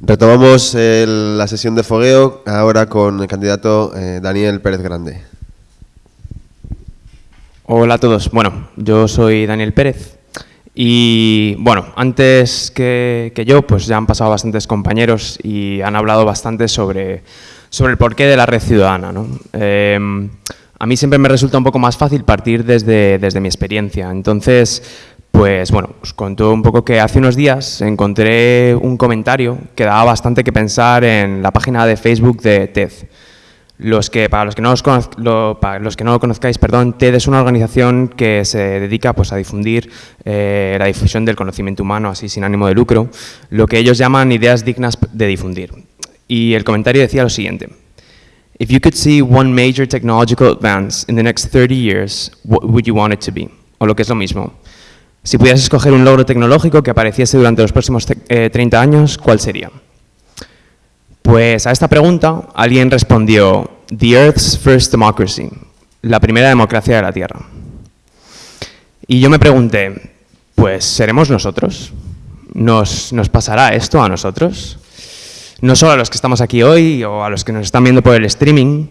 Retomamos el- la sesión de fogueo ahora con el candidato eh, Daniel Pérez Grande. Hola a todos. Bueno, yo soy Daniel Pérez y bueno, antes que, que yo, pues ya han pasado bastantes compañeros y han hablado bastante sobre, sobre el porqué de la red ciudadana. ¿no? Eh, a mí siempre me resulta un poco más fácil partir desde, desde mi experiencia. Entonces, pues bueno, os cuento un poco que hace unos días encontré un comentario que daba bastante que pensar en la página de Facebook de TED. Los que, para, los que no os conoz- lo, para los que no lo conozcáis, perdón, TED es una organización que se dedica pues, a difundir eh, la difusión del conocimiento humano, así sin ánimo de lucro, lo que ellos llaman ideas dignas de difundir. Y el comentario decía lo siguiente. If you could see one major technological advance in the next 30 years, what would you want it to be? O lo que es lo mismo. Si pudieras escoger un logro tecnológico que apareciese durante los próximos eh, 30 años, ¿cuál sería? Pues a esta pregunta alguien respondió, The Earth's First Democracy, la primera democracia de la Tierra. Y yo me pregunté, pues ¿seremos nosotros? ¿Nos, nos pasará esto a nosotros? No solo a los que estamos aquí hoy o a los que nos están viendo por el streaming,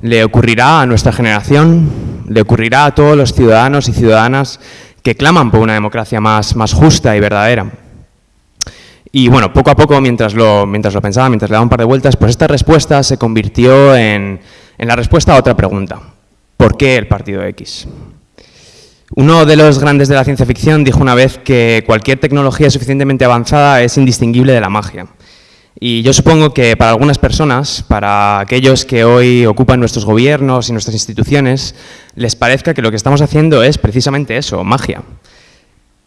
le ocurrirá a nuestra generación, le ocurrirá a todos los ciudadanos y ciudadanas que claman por una democracia más, más justa y verdadera. Y bueno, poco a poco, mientras lo, mientras lo pensaba, mientras le daba un par de vueltas, pues esta respuesta se convirtió en, en la respuesta a otra pregunta. ¿Por qué el partido X? Uno de los grandes de la ciencia ficción dijo una vez que cualquier tecnología suficientemente avanzada es indistinguible de la magia. Y yo supongo que para algunas personas, para aquellos que hoy ocupan nuestros gobiernos y nuestras instituciones, les parezca que lo que estamos haciendo es precisamente eso, magia.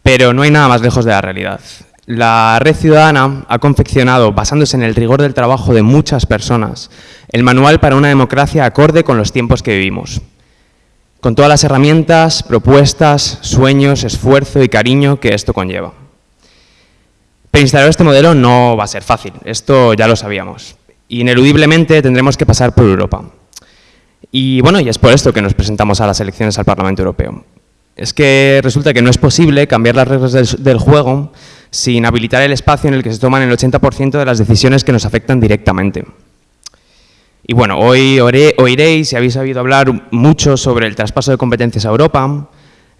Pero no hay nada más lejos de la realidad. La Red Ciudadana ha confeccionado, basándose en el rigor del trabajo de muchas personas, el manual para una democracia acorde con los tiempos que vivimos. Con todas las herramientas, propuestas, sueños, esfuerzo y cariño que esto conlleva. Pero instalar este modelo no va a ser fácil, esto ya lo sabíamos. Ineludiblemente tendremos que pasar por Europa. Y bueno, y es por esto que nos presentamos a las elecciones al Parlamento Europeo. Es que resulta que no es posible cambiar las reglas del, juego sin habilitar el espacio en el que se toman el 80% de las decisiones que nos afectan directamente. Y bueno, hoy oiréis y habéis oído hablar mucho sobre el traspaso de competencias a Europa,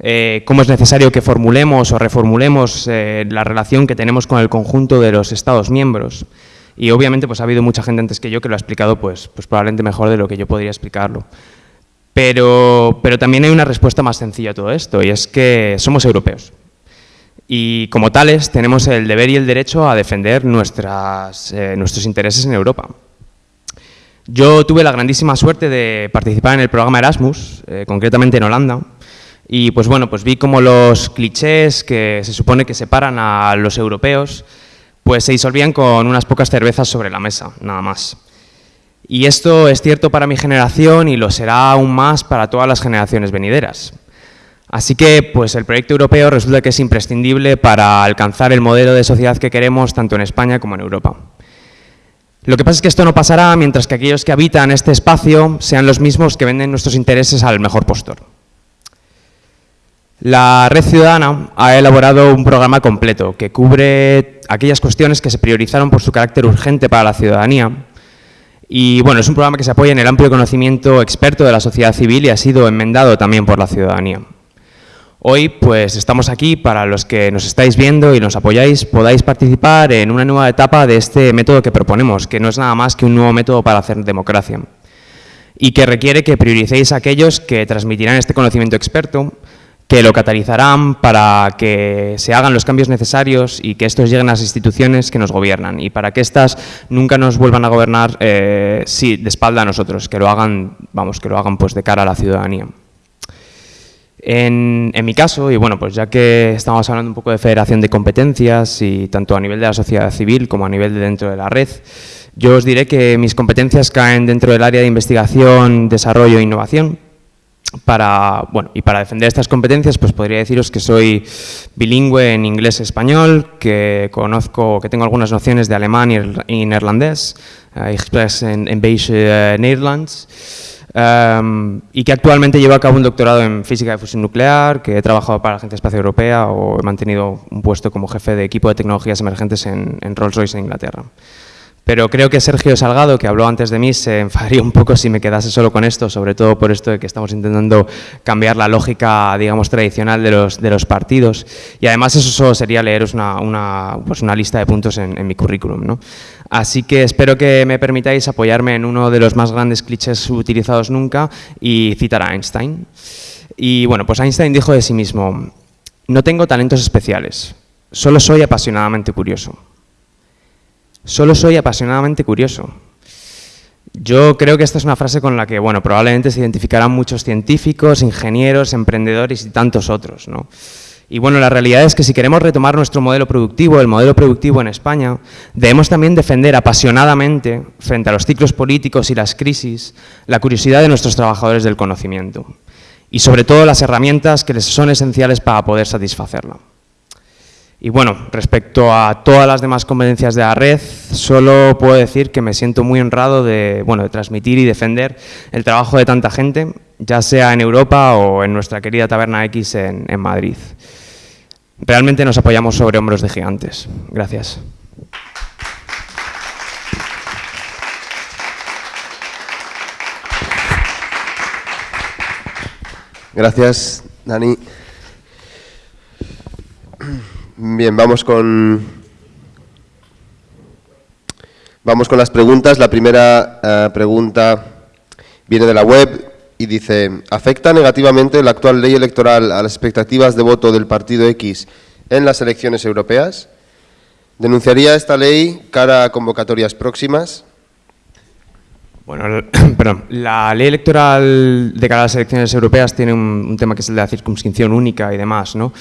eh, cómo es necesario que formulemos o reformulemos eh, la relación que tenemos con el conjunto de los Estados miembros. Y obviamente pues ha habido mucha gente antes que yo que lo ha explicado pues, pues probablemente mejor de lo que yo podría explicarlo. Pero, pero también hay una respuesta más sencilla a todo esto y es que somos europeos. Y como tales tenemos el deber y el derecho a defender nuestras, eh, nuestros intereses en Europa. Yo tuve la grandísima suerte de participar en el programa Erasmus, eh, concretamente en Holanda, y pues bueno, pues vi como los clichés que se supone que separan a los europeos, pues se disolvían con unas pocas cervezas sobre la mesa, nada más. Y esto es cierto para mi generación y lo será aún más para todas las generaciones venideras. Así que pues el proyecto europeo resulta que es imprescindible para alcanzar el modelo de sociedad que queremos tanto en España como en Europa. Lo que pasa es que esto no pasará mientras que aquellos que habitan este espacio sean los mismos que venden nuestros intereses al mejor postor. La Red Ciudadana ha elaborado un programa completo que cubre aquellas cuestiones que se priorizaron por su carácter urgente para la ciudadanía. Y bueno, es un programa que se apoya en el amplio conocimiento experto de la sociedad civil y ha sido enmendado también por la ciudadanía. Hoy pues estamos aquí para los que nos estáis viendo y nos apoyáis, podáis participar en una nueva etapa de este método que proponemos, que no es nada más que un nuevo método para hacer democracia y que requiere que prioricéis a aquellos que transmitirán este conocimiento experto, que lo catalizarán para que se hagan los cambios necesarios y que estos lleguen a las instituciones que nos gobiernan y para que éstas nunca nos vuelvan a gobernar eh, sí, de espalda a nosotros, que lo hagan, vamos, que lo hagan pues de cara a la ciudadanía. En, en, mi caso, y bueno, pues ya que estamos hablando un poco de federación de competencias y tanto a nivel de la sociedad civil como a nivel de dentro de la red, yo os diré que mis competencias caen dentro del área de investigación, desarrollo e innovación. Para, bueno, y para defender estas competencias, pues podría deciros que soy bilingüe en inglés y español, que conozco, que tengo algunas nociones de alemán y, neerlandés, ik spreek en, en beetje uh, Nederlands. em, y que actualmente llevo a cabo un doctorado en física de fusión nuclear, que he trabajado para la Agencia Espacial Europea o he mantenido un puesto como jefe de equipo de tecnologías emergentes en, en Rolls-Royce en Inglaterra. Pero creo que Sergio Salgado, que habló antes de mí, se enfadaría un poco si me quedase solo con esto, sobre todo por esto de que estamos intentando cambiar la lógica, digamos, tradicional de los, partidos. Y además eso solo sería leeros pues una lista de puntos en, en mi currículum. ¿no? Así que espero que me permitáis apoyarme en uno de los más grandes clichés utilizados nunca y citar a Einstein. Y bueno, pues Einstein dijo de sí mismo, no tengo talentos especiales, solo soy apasionadamente curioso. Solo soy apasionadamente curioso. Yo creo que esta es una frase con la que, bueno, probablemente se identificarán muchos científicos, ingenieros, emprendedores y tantos otros, ¿no? Y bueno, la realidad es que si queremos retomar nuestro modelo productivo, el modelo productivo en España, debemos también defender apasionadamente, frente a los ciclos políticos y las crisis, la curiosidad de nuestros trabajadores del conocimiento y sobre todo las herramientas que les son esenciales para poder satisfacerla. Y bueno, respecto a todas las demás competencias de la red, solo puedo decir que me siento muy honrado de, bueno, de transmitir y defender el trabajo de tanta gente, ya sea en Europa o en nuestra querida Taberna X en, en Madrid. Realmente nos apoyamos sobre hombros de gigantes. Gracias. Gracias, Dani. Bien, vamos con, vamos con las preguntas. La primera eh, pregunta viene de la web y dice, ¿afecta negativamente la actual ley electoral a las expectativas de voto del partido X en las elecciones europeas? ¿Denunciaría esta ley cara a convocatorias próximas? Bueno, perdón, la ley electoral de cara a las elecciones europeas tiene un, un tema que es el de la circunscripción única y demás, ¿no?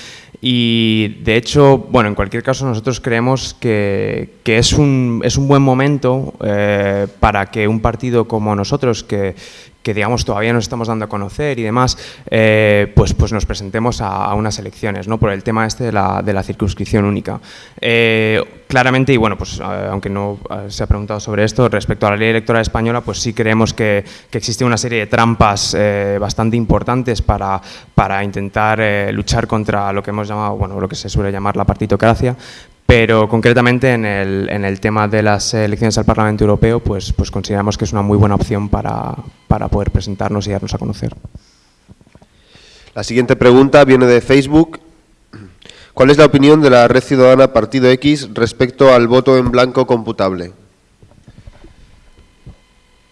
Y de hecho, bueno, en cualquier caso nosotros creemos que, que es, un, es un buen momento eh, para que un partido como nosotros, que, que digamos todavía nos estamos dando a conocer y demás, eh, pues, pues nos presentemos a, unas elecciones, ¿no? Por el tema este de la, de la circunscripción única. Eh, claramente, y bueno, pues eh, aunque no se ha preguntado sobre esto, respecto a la ley electoral española, pues sí creemos que, que existe una serie de trampas bastante importantes para, para intentar luchar contra lo que hemos llamado, bueno, lo que se suele llamar la partitocracia, pero concretamente en el, en el tema de las elecciones al Parlamento Europeo, pues, pues consideramos que es una muy buena opción para, para poder presentarnos y darnos a conocer. La siguiente pregunta viene de Facebook. ¿Cuál es la opinión de la Red Ciudadana Partido X respecto al voto en blanco computable?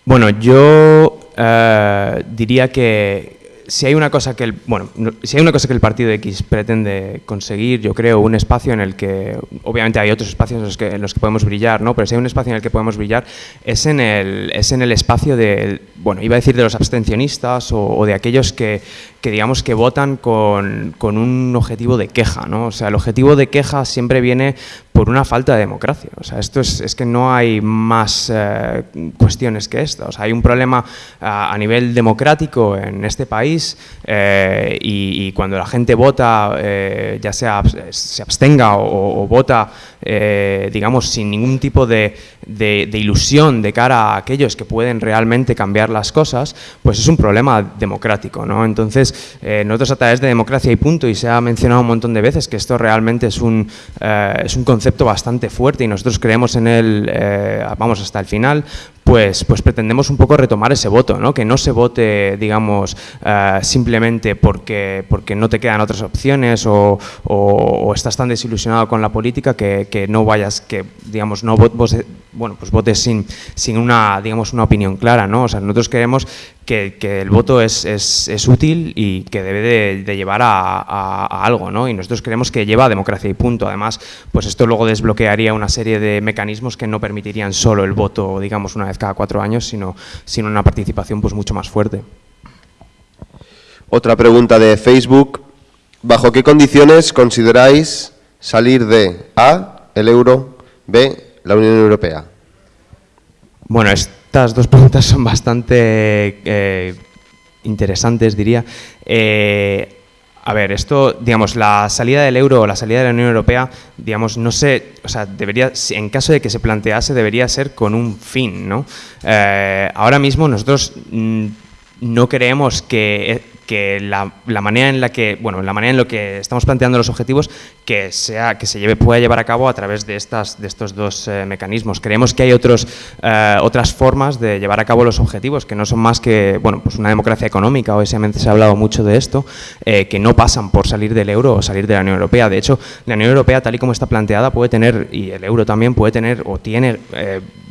Bueno, yo eh, diría que si hay una cosa que el bueno, no- si hay una cosa que el partido X pretende conseguir, yo creo un espacio en el que obviamente hay otros espacios en los que, en los que podemos brillar, ¿no? Pero si hay un espacio en el que podemos brillar es en el es en el espacio de bueno, iba a decir de los abstencionistas o, o de aquellos que, que digamos que votan con, con un objetivo de queja, ¿no? O sea, el objetivo de queja siempre viene por una falta de democracia. O sea, esto es, es que no hay más eh, cuestiones que esto. O sea, hay un problema a, a nivel democrático en este país eh, y, y cuando la gente vota, eh, ya sea se abstenga o, o vota, eh, digamos, sin ningún tipo de, de- de ilusión de cara a aquellos que pueden realmente cambiar las cosas, pues es un problema democrático, ¿no? Entonces, eh, nosotros a través de democracia y punto, y se ha mencionado un montón de veces que esto realmente es un, eh, es un concepto bastante fuerte y nosotros creemos en él, eh, vamos, hasta el final, pues, pues pretendemos un poco retomar ese voto, ¿no? que no se vote, digamos, simplemente porque, porque no te quedan otras opciones o, estás tan desilusionado con la política que, que no vayas, que digamos, no vo- vos- bueno, pues votes sin, sin una, digamos, una opinión clara. ¿no? O sea, nosotros creemos que, que el voto es, es- es útil y que debe de, de llevar a, a- a algo, ¿no? Y nosotros creemos que lleva a democracia y punto. Además, pues esto luego desbloquearía una serie de mecanismos que no permitirían solo el voto, digamos, una vez cada cuatro años, sino, sino una participación pues mucho más fuerte. Otra pregunta de Facebook. ¿Bajo qué condiciones consideráis salir de A, el euro, B, la Unión Europea? Bueno, estas dos preguntas son bastante eh, interesantes, diría. Eh, a ver, esto, digamos, la salida del euro o la salida de la Unión Europea, digamos, no sé, o sea, debería, en caso de que se plantease, debería ser con un fin, ¿no? Eh, ahora mismo nosotros mm, no creemos que que la, manera en la que, bueno, la manera en lo que estamos planteando los objetivos que sea que se lleve, pueda llevar a cabo a través de estas de estos dos eh, mecanismos. Creemos que hay otros eh, otras formas de llevar a cabo los objetivos que no son más que, bueno, pues una democracia económica. Hoy se ha hablado mucho de esto, eh, que no pasan por salir del euro o salir de la Unión Europea. De hecho, la Unión Europea tal y como está planteada puede tener y el euro también puede tener o tiene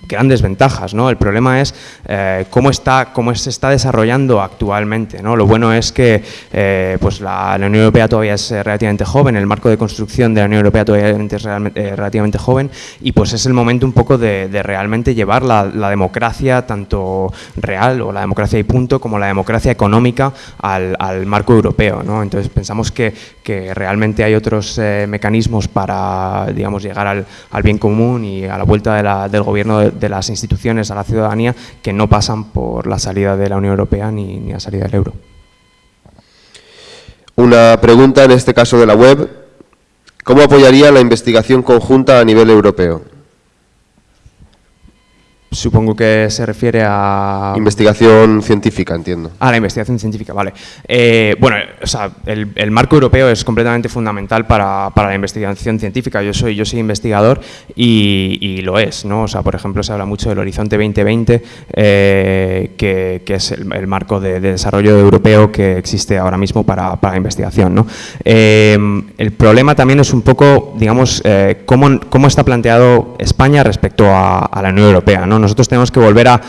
grandes ventajas. ¿no? El problema es eh, cómo, está, cómo se está desarrollando actualmente. ¿no? Lo bueno es que eh, pues la, Unión Europea todavía es eh, relativamente joven, el marco de construcción de la Unión Europea todavía es relativamente joven y pues es el momento un poco de, realmente llevar la, democracia tanto real o la democracia y punto como la democracia económica al, marco europeo. ¿no? Entonces pensamos que, que realmente hay otros mecanismos para digamos, llegar al, al, bien común y a la vuelta del gobierno de, de las instituciones a la ciudadanía que no pasan por la salida de la Unión Europea ni, ni la salida del euro. Una pregunta, en este caso de la web. ¿Cómo apoyaría la investigación conjunta a nivel europeo? Supongo que se refiere a... Investigación científica, entiendo. Ah, la investigación científica, vale. Eh, bueno, o sea, el, marco europeo es completamente fundamental para, la investigación científica. Yo soy, yo soy investigador y, lo es, ¿no? O sea, por ejemplo, se habla mucho del Horizonte 2020, eh, que, es el, marco de, desarrollo europeo que existe ahora mismo para, la investigación, ¿no? Eh, el problema también es un poco, digamos, cómo, cómo, está planteado España respecto a, a la Unión Europea, ¿no? Nosotros tenemos que volver a,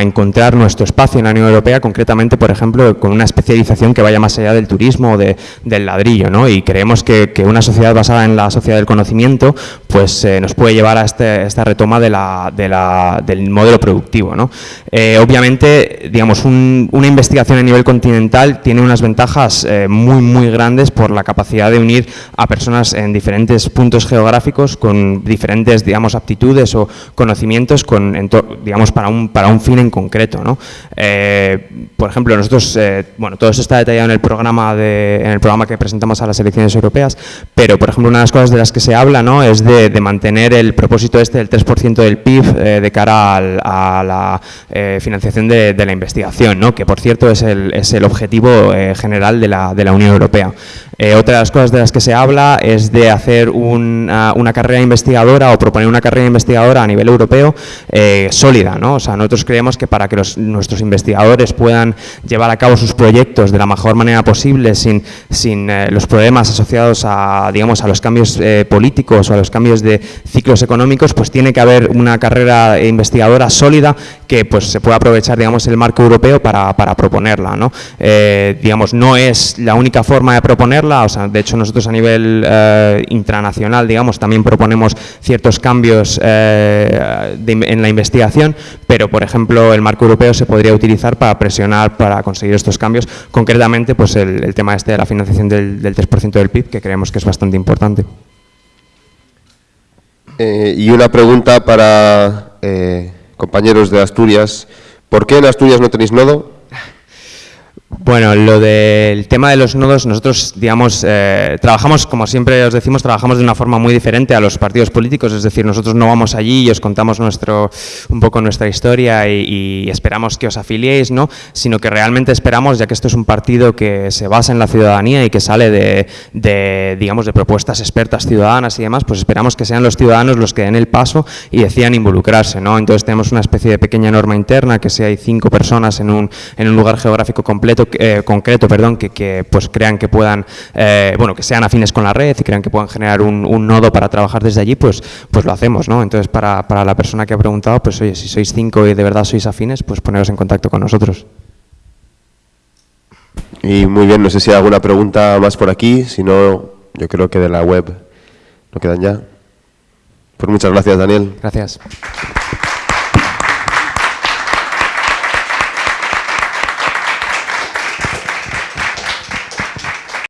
encontrar nuestro espacio en la Unión Europea, concretamente, por ejemplo, con una especialización que vaya más allá del turismo o de, del ladrillo, ¿no? Y creemos que, una sociedad basada en la sociedad del conocimiento, pues eh, nos puede llevar a este, esta retoma del modelo productivo, ¿no? Eh, obviamente, digamos, una investigación a nivel continental tiene unas ventajas eh, muy, muy grandes por la capacidad de unir a personas en diferentes puntos geográficos con diferentes, digamos, aptitudes o conocimientos con, digamos, para un, para un fin en concreto. ¿no? Eh, por ejemplo, nosotros, eh, bueno, todo eso está detallado en el, programa de, en el programa que presentamos a las elecciones europeas, pero, por ejemplo, una de las cosas de las que se habla ¿no? es de, mantener el propósito este del 3% del PIB eh, de cara a la financiación de, la investigación, ¿no? que, por cierto, es el, es el objetivo general de la, de la Unión Europea. otra de las cosas de las que se habla es de hacer una, una carrera investigadora o proponer una carrera investigadora a nivel europeo sólida. ¿no? O sea, nosotros creemos que para que nuestros investigadores puedan llevar a cabo sus proyectos de la mejor manera posible, sin, sin eh, los problemas asociados a, digamos, a los cambios eh, políticos o a los cambios de ciclos económicos, pues tiene que haber una carrera investigadora sólida que pues, se pueda aprovechar digamos, el marco europeo para, para proponerla. ¿no? digamos, no es la única forma de proponerla, o sea, de hecho nosotros a nivel intranacional digamos, también proponemos ciertos cambios en la investigación, pero por ejemplo el marco europeo se podría utilizar para presionar para conseguir estos cambios, concretamente pues el, tema este de la financiación del, 3% del PIB, que creemos que es bastante importante. Eh, y una pregunta para eh, compañeros de Asturias. ¿Por qué en Asturias no tenéis nodo? Bueno, lo del tema de los nodos, nosotros, digamos, eh, trabajamos, como siempre os decimos, trabajamos de una forma muy diferente a los partidos políticos, es decir, nosotros no vamos allí y os contamos nuestro, un poco nuestra historia y, esperamos que os afiliéis, ¿no? sino que realmente esperamos, ya que esto es un partido que se basa en la ciudadanía y que sale de, digamos, de propuestas expertas ciudadanas y demás, pues esperamos que sean los ciudadanos los que den el paso y decidan involucrarse. ¿no? Entonces tenemos una especie de pequeña norma interna, que si hay cinco personas en un, en un lugar geográfico completo, eh, concreto perdón, que, pues crean que puedan, eh, bueno, que sean afines con la red y crean que puedan generar un, nodo para trabajar desde allí, pues, pues lo hacemos, ¿no? Entonces, para, para la persona que ha preguntado, pues oye, si sois cinco y de verdad sois afines, pues poneros en contacto con nosotros. Y muy bien, no sé si hay alguna pregunta más por aquí, si no, yo creo que de la web no quedan ya. Pues muchas gracias, Daniel. Gracias.